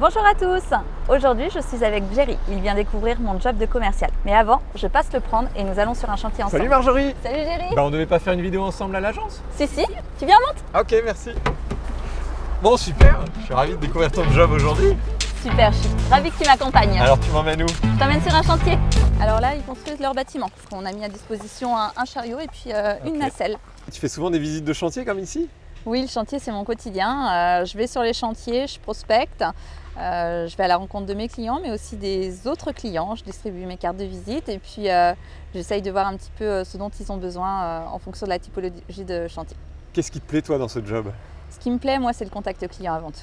Bonjour à tous Aujourd'hui, je suis avec Jerry. Il vient découvrir mon job de commercial. Mais avant, je passe le prendre et nous allons sur un chantier ensemble. Salut Marjorie Salut Jerry Bah on devait pas faire une vidéo ensemble à l'agence Si, si Tu viens, monte Ok, merci Bon, super Je suis ravi de découvrir ton job aujourd'hui. Super, je suis ravie que tu m'accompagnes. Alors tu m'emmènes où? Je t'emmène sur un chantier. Alors là, ils construisent leur bâtiment. Qu'on a mis à disposition un, un chariot et puis euh, une nacelle. Tu fais souvent des visites de chantier comme ici? Oui, le chantier, c'est mon quotidien. Euh, je vais sur les chantiers, je prospecte. Euh, je vais à la rencontre de mes clients, mais aussi des autres clients. Je distribue mes cartes de visite et puis euh, j'essaye de voir un petit peu euh, ce dont ils ont besoin euh, en fonction de la typologie de chantier. Qu'est-ce qui te plaît toi dans ce job? Ce qui me plaît, moi, c'est le contact client avant tout.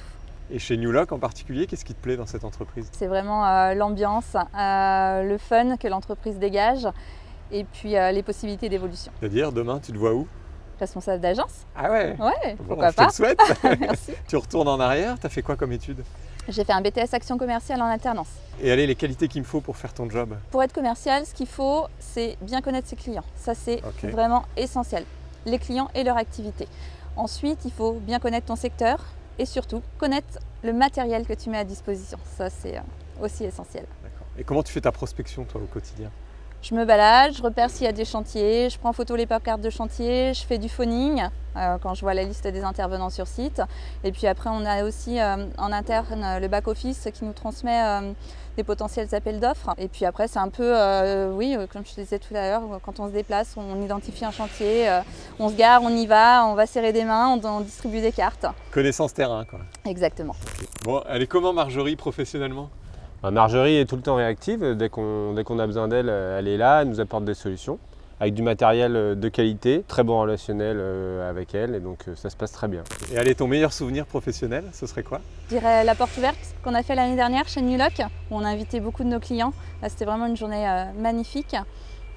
Et chez New Lock en particulier, qu'est-ce qui te plaît dans cette entreprise? C'est vraiment l'ambiance, le fun que l'entreprise dégage et puis les possibilités d'évolution. C'est-à-dire demain tu te vois où? Responsable d'agence Ah ouais? Ouais, Bon, pourquoi je te pas le souhaite Merci. Tu retournes en arrière, t'as fait quoi comme étude? J'ai fait un BTS Action Commerciale en alternance. Et allez, les qualités qu'il me faut pour faire ton job Pour être commercial, ce qu'il faut, c'est bien connaître ses clients. Ça, c'est vraiment essentiel. Les clients et leur activité. Ensuite, il faut bien connaître ton secteur et surtout connaître le matériel que tu mets à disposition. Ça, c'est euh, aussi essentiel. Et comment tu fais ta prospection toi au quotidien? Je me balade, je repère s'il y a des chantiers, je prends photo les cartes de chantier, je fais du phoning euh, quand je vois la liste des intervenants sur site. Et puis après, on a aussi euh, en interne le back-office qui nous transmet euh, des potentiels appels d'offres. Et puis après, c'est un peu, oui, comme je te disais tout à l'heure, quand on se déplace, on identifie un chantier, on se gare, on y va, on va serrer des mains, on, on distribue des cartes. Connaissance terrain quoi. Exactement. Bon, elle est comment Marjorie professionnellement? Marjorie est tout le temps réactive. Dès qu'on a besoin d'elle, euh, elle est là, elle nous apporte des solutions. Avec du matériel euh, de qualité, très bon relationnel euh, avec elle, et donc ça se passe très bien. Et allez, ton meilleur souvenir professionnel, ce serait quoi? Je dirais la porte ouverte qu'on a fait l'année dernière chez New Lock, où on a invité beaucoup de nos clients. Là, c'était vraiment une journée magnifique.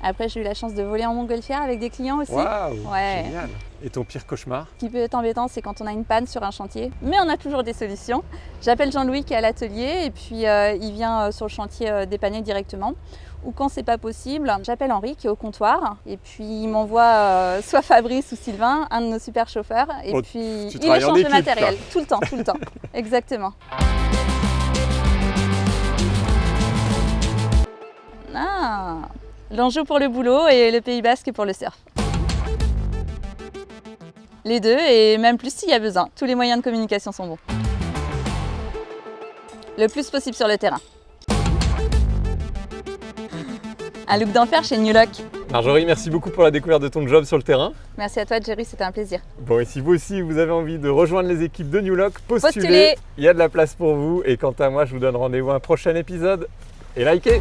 Après, j'ai eu la chance de voler en montgolfière avec des clients aussi. Waouh Ouais. Génial Et ton pire cauchemar Ce qui peut être embêtant, c'est quand on a une panne sur un chantier, mais on a toujours des solutions. J'appelle Jean-Louis qui est à l'atelier et puis euh, il vient euh, sur le chantier euh, dépanner directement. Ou quand c'est pas possible, j'appelle Henri qui est au comptoir et puis il m'envoie euh, soit Fabrice ou Sylvain, un de nos super chauffeurs, et Oh, puis il échange le matériel tout le temps, tout le temps. Exactement. Ah, l'enjeu pour le boulot et le Pays Basque pour le surf. Les deux et même plus s'il y a besoin. Tous les moyens de communication sont bons. Le plus possible sur le terrain. Un look d'enfer chez New Lock. Marjorie, merci beaucoup pour la découverte de ton job sur le terrain. Merci à toi Jerry, c'était un plaisir. Bon, et si vous aussi vous avez envie de rejoindre les équipes de New Lock, postulez. Postulez. Il y a de la place pour vous. Et quant à moi, je vous donne rendez-vous à un prochain épisode. Et likez